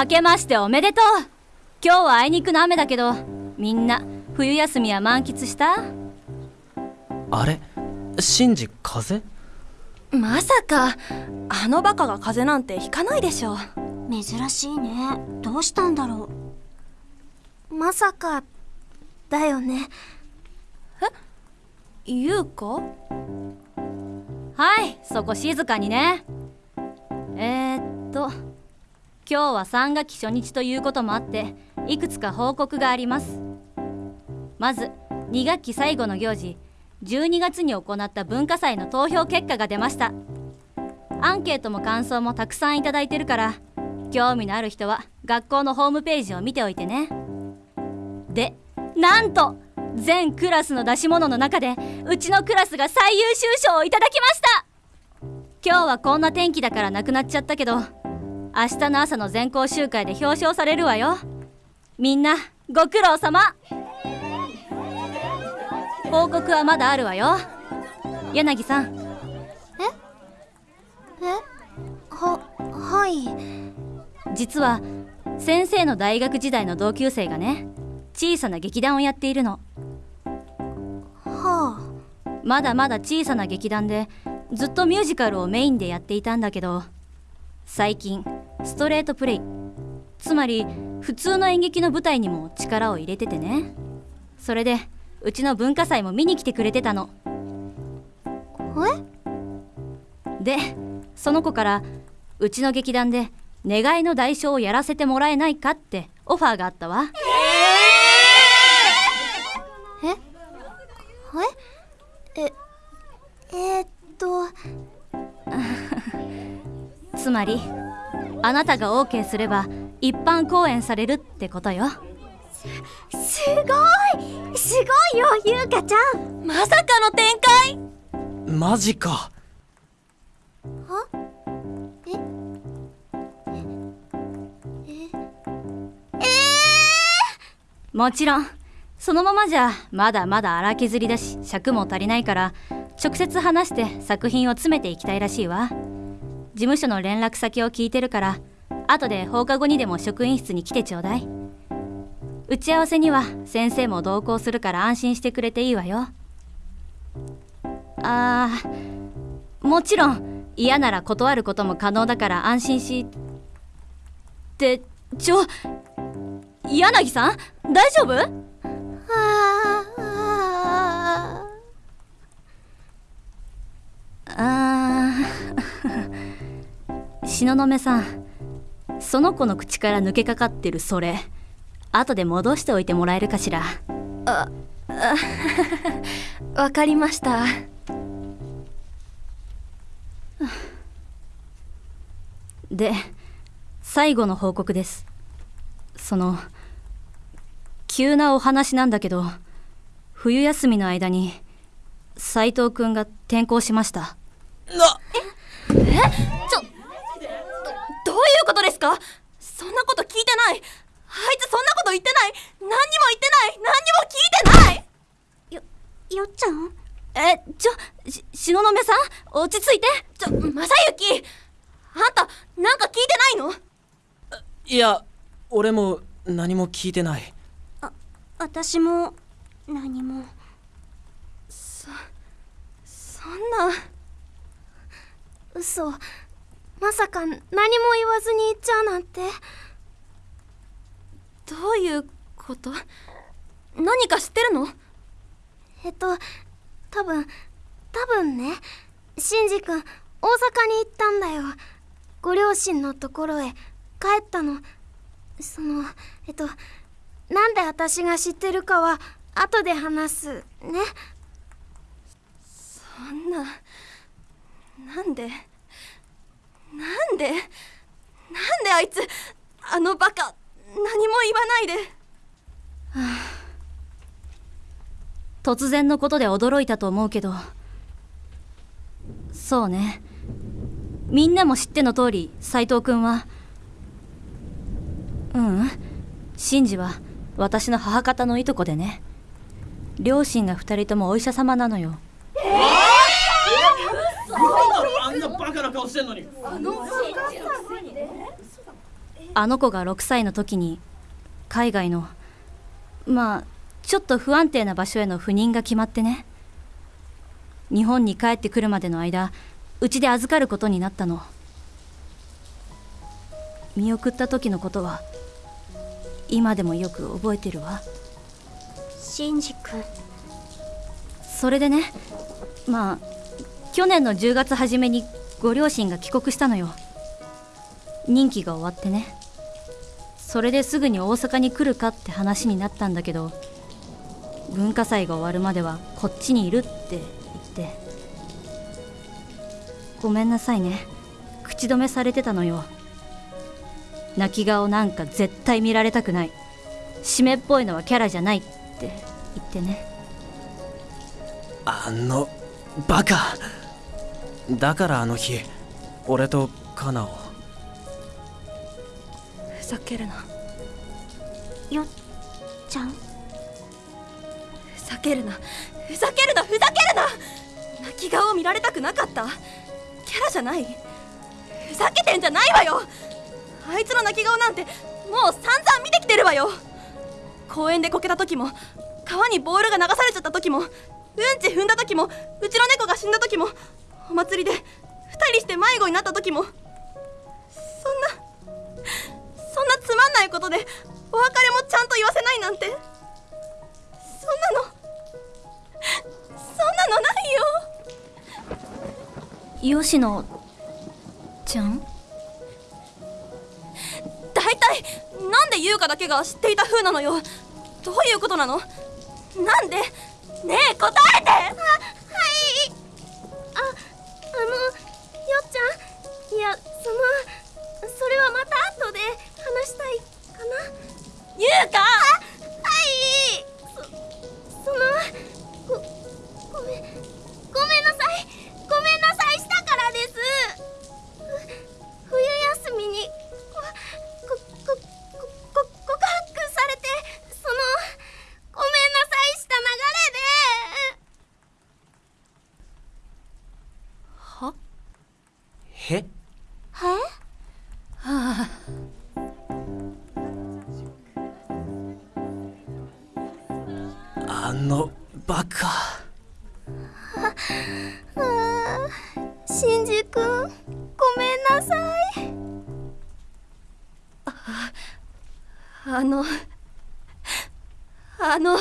明けましておめでとう。今日はあいにくの雨だけどみんな冬休みは満喫した？あれ？シンジ風？邪まさかあのバカが風邪なんてひかないでしょ珍しいね。どうしたんだろまさかだよね。え？優香はいそこ静かにね。えー、っと今日は3学期初日ということもあっていくつか報告があります。まず2学期最後の行事12月に行った文化祭の投票結果が出ました。アンケートも感想もたくさんいただいてるから興味のある人は学校のホームページを見ておいてね。でなんと全クラスの出し物の中でうちのクラスが最優秀賞をいただきました。今日はこんな天気だからなくなっちゃったけど明日の朝の全校集会で表彰されるわよ。みんなご苦労様。報告はまだあるわよ。柳さん。え？え？ははい実は先生の大学時代の同級生がね小さな劇団をやっているの。はあ。まだまだ小さな劇団でずっとミュージカルをメインでやっていたんだけど最近ストレートプレイ。つまり普通の演劇の舞台にも力を入れててね。それでうちの文化祭も見に来てくれてたの。え？でその子からうちの劇団で願いの代償をやらせてもらえないかってオファーがあったわ。え？ー、え？え？えー、っと。つまりあなたが OK すれば一般公演されるってことよ。すごいすごいよゆうかちゃんまさかの展開。マジか。は？え？え？えー、もちろん。そのままじゃまだまだ荒削りだし尺も足りないから直接話して作品を詰めていきたいらしいわ事務所の連絡先を聞いてるから後で放課後にでも職員室に来てちょうだい。打ち合わせには先生も同行するから安心してくれていいわよ。あーもちろん嫌なら断ることも可能だから安心しってちょ柳さん？大丈夫？東雲さんその子の口から抜けかかってるそれ後で戻しておいてもらえるかしらああわかりましたで最後の報告ですその急なお話なんだけど冬休みの間に斉藤くんが転校しましたなええちょことですか？そんなこと聞いてない。あいつそんなこと言ってない。何にも言ってない。何にも聞いてない。よ、よっちゃん？え、ちょ、し、東雲さん？落ち着いて。ちょ、正幸。あんた、なんか聞いてないの？いや、俺も何も聞いてない。あ、私も何も。そ、そんな嘘まさか何も言わずに言っちゃうなんて。どういうこと？何か知ってるの？えっと多分多分ね。シンジ君大阪に行ったんだよ。ご両親のところへ。帰ったの。そのえっとなんで私が知ってるかは後で話すね。そんななんで？なんで？なんであいつあのバカ何も言わないで、はあ、突然のことで驚いたと思うけど。そうね。みんなも知っての通り斎藤君は。ううん。シンジは私の母方のいとこでね。両親が二人ともお医者様なのよえー、あんなバカな顔してんのに。あのあの子が6歳の時に海外のまあちょっと不安定な場所への赴任が決まってね。日本に帰ってくるまでの間うちで預かることになったの。見送った時のことは今でもよく覚えてるわ。シンジ君それでねまあ去年の10月初めにご両親が帰国したのよ。任期が終わってね。それですぐに大阪に来るかって話になったんだけど文化祭が終わるまではこっちにいるって言って。ごめんなさいね。口止めされてたのよ。泣き顔なんか絶対見られたくない。湿っぽいのはキャラじゃないって言ってね。あのバカ。だからあの日俺とカナを。ふざけるな。よっちゃん。ふざけるな。ふざけるなふざけるな。泣き顔を見られたくなかった。キャラじゃない。ふざけてんじゃないわよ。あいつの泣き顔なんてもう散々見てきてるわよ。公園でこけた時も川にボールが流されちゃった時もうんち踏んだ時もうちの猫が死んだ時もお祭りで2人して迷子になった時もそんなそんなつまんないことでお別れもちゃんと言わせないなんてそんなのそんなのないよ。吉野ちゃん？大体なんで優香だけが知っていた風なのよ。どういうことなの？なんで？ねえ答えてそれはまた後で話したいかな。優香！バカシンジ君ごめんなさい。あのあの